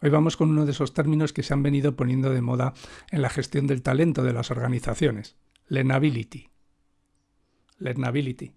Hoy vamos con uno de esos términos que se han venido poniendo de moda en la gestión del talento de las organizaciones, learnability. Learnability.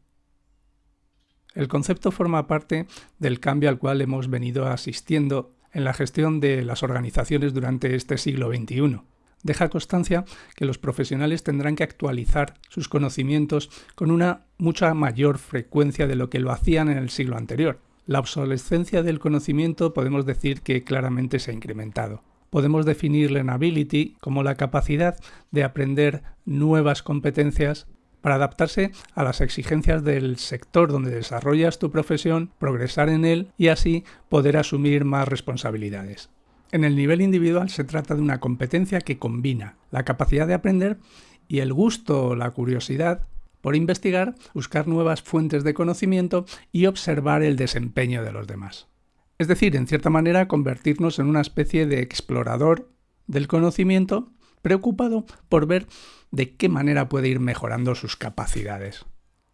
El concepto forma parte del cambio al cual hemos venido asistiendo en la gestión de las organizaciones durante este siglo XXI. Deja constancia que los profesionales tendrán que actualizar sus conocimientos con una mucha mayor frecuencia de lo que lo hacían en el siglo anterior la obsolescencia del conocimiento podemos decir que claramente se ha incrementado. Podemos definir learnability como la capacidad de aprender nuevas competencias para adaptarse a las exigencias del sector donde desarrollas tu profesión, progresar en él y así poder asumir más responsabilidades. En el nivel individual se trata de una competencia que combina la capacidad de aprender y el gusto o la curiosidad por investigar, buscar nuevas fuentes de conocimiento y observar el desempeño de los demás. Es decir, en cierta manera, convertirnos en una especie de explorador del conocimiento preocupado por ver de qué manera puede ir mejorando sus capacidades.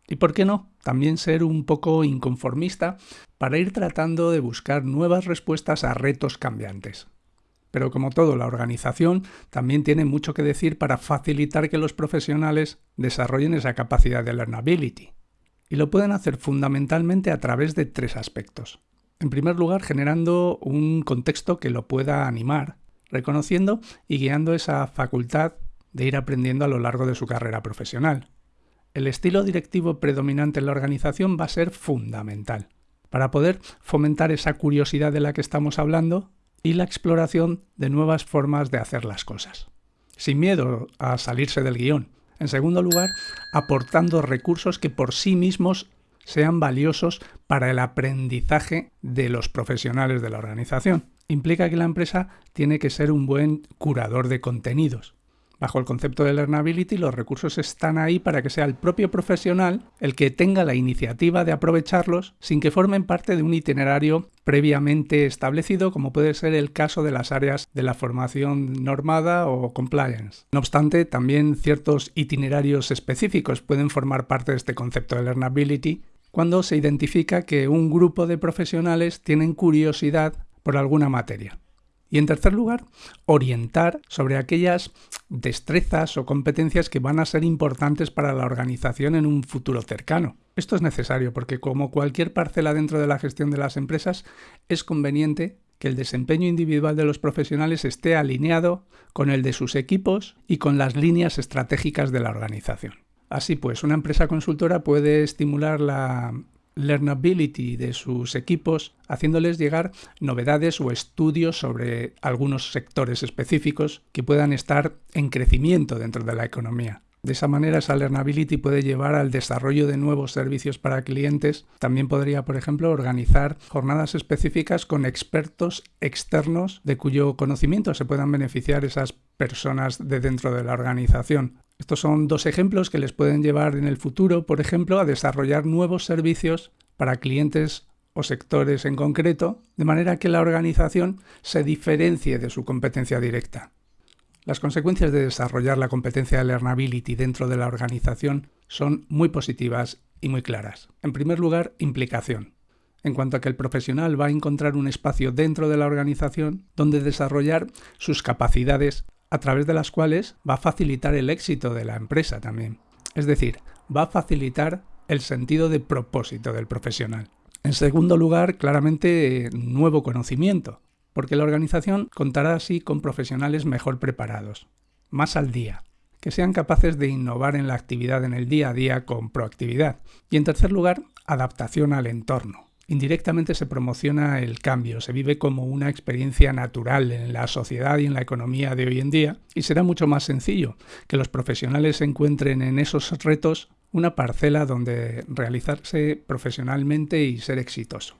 Y por qué no, también ser un poco inconformista para ir tratando de buscar nuevas respuestas a retos cambiantes. Pero como todo, la organización también tiene mucho que decir para facilitar que los profesionales desarrollen esa capacidad de learnability. Y lo pueden hacer fundamentalmente a través de tres aspectos. En primer lugar, generando un contexto que lo pueda animar, reconociendo y guiando esa facultad de ir aprendiendo a lo largo de su carrera profesional. El estilo directivo predominante en la organización va a ser fundamental para poder fomentar esa curiosidad de la que estamos hablando y la exploración de nuevas formas de hacer las cosas, sin miedo a salirse del guion. En segundo lugar, aportando recursos que por sí mismos sean valiosos para el aprendizaje de los profesionales de la organización. Implica que la empresa tiene que ser un buen curador de contenidos, Bajo el concepto de learnability, los recursos están ahí para que sea el propio profesional el que tenga la iniciativa de aprovecharlos sin que formen parte de un itinerario previamente establecido, como puede ser el caso de las áreas de la formación normada o compliance. No obstante, también ciertos itinerarios específicos pueden formar parte de este concepto de learnability cuando se identifica que un grupo de profesionales tienen curiosidad por alguna materia. Y en tercer lugar, orientar sobre aquellas destrezas o competencias que van a ser importantes para la organización en un futuro cercano. Esto es necesario porque como cualquier parcela dentro de la gestión de las empresas, es conveniente que el desempeño individual de los profesionales esté alineado con el de sus equipos y con las líneas estratégicas de la organización. Así pues, una empresa consultora puede estimular la learnability de sus equipos, haciéndoles llegar novedades o estudios sobre algunos sectores específicos que puedan estar en crecimiento dentro de la economía. De esa manera, esa learnability puede llevar al desarrollo de nuevos servicios para clientes. También podría, por ejemplo, organizar jornadas específicas con expertos externos de cuyo conocimiento se puedan beneficiar esas personas de dentro de la organización. Estos son dos ejemplos que les pueden llevar en el futuro, por ejemplo, a desarrollar nuevos servicios para clientes o sectores en concreto, de manera que la organización se diferencie de su competencia directa. Las consecuencias de desarrollar la competencia de learnability dentro de la organización son muy positivas y muy claras. En primer lugar, implicación. En cuanto a que el profesional va a encontrar un espacio dentro de la organización donde desarrollar sus capacidades a través de las cuales va a facilitar el éxito de la empresa también. Es decir, va a facilitar el sentido de propósito del profesional. En segundo lugar, claramente, nuevo conocimiento, porque la organización contará así con profesionales mejor preparados, más al día, que sean capaces de innovar en la actividad en el día a día con proactividad. Y en tercer lugar, adaptación al entorno. Indirectamente se promociona el cambio, se vive como una experiencia natural en la sociedad y en la economía de hoy en día y será mucho más sencillo que los profesionales encuentren en esos retos una parcela donde realizarse profesionalmente y ser exitoso.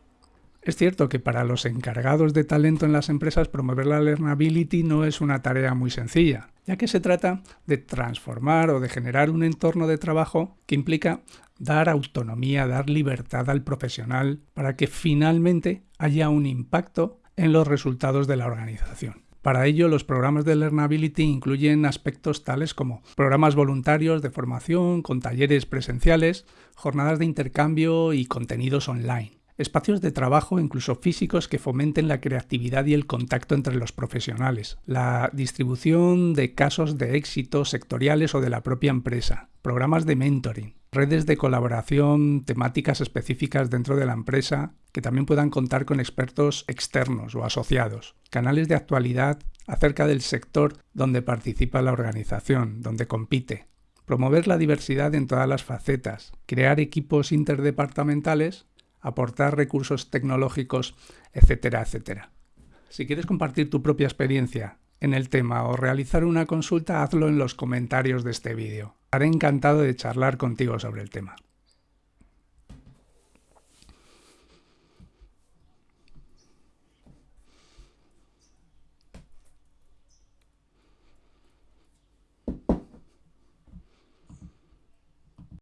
Es cierto que para los encargados de talento en las empresas promover la learnability no es una tarea muy sencilla, ya que se trata de transformar o de generar un entorno de trabajo que implica dar autonomía, dar libertad al profesional para que finalmente haya un impacto en los resultados de la organización. Para ello, los programas de Learnability incluyen aspectos tales como programas voluntarios de formación con talleres presenciales, jornadas de intercambio y contenidos online. Espacios de trabajo incluso físicos que fomenten la creatividad y el contacto entre los profesionales, la distribución de casos de éxito sectoriales o de la propia empresa, programas de mentoring, redes de colaboración temáticas específicas dentro de la empresa que también puedan contar con expertos externos o asociados, canales de actualidad acerca del sector donde participa la organización, donde compite, promover la diversidad en todas las facetas, crear equipos interdepartamentales, aportar recursos tecnológicos, etcétera, etcétera. Si quieres compartir tu propia experiencia en el tema o realizar una consulta, hazlo en los comentarios de este vídeo. Estaré encantado de charlar contigo sobre el tema.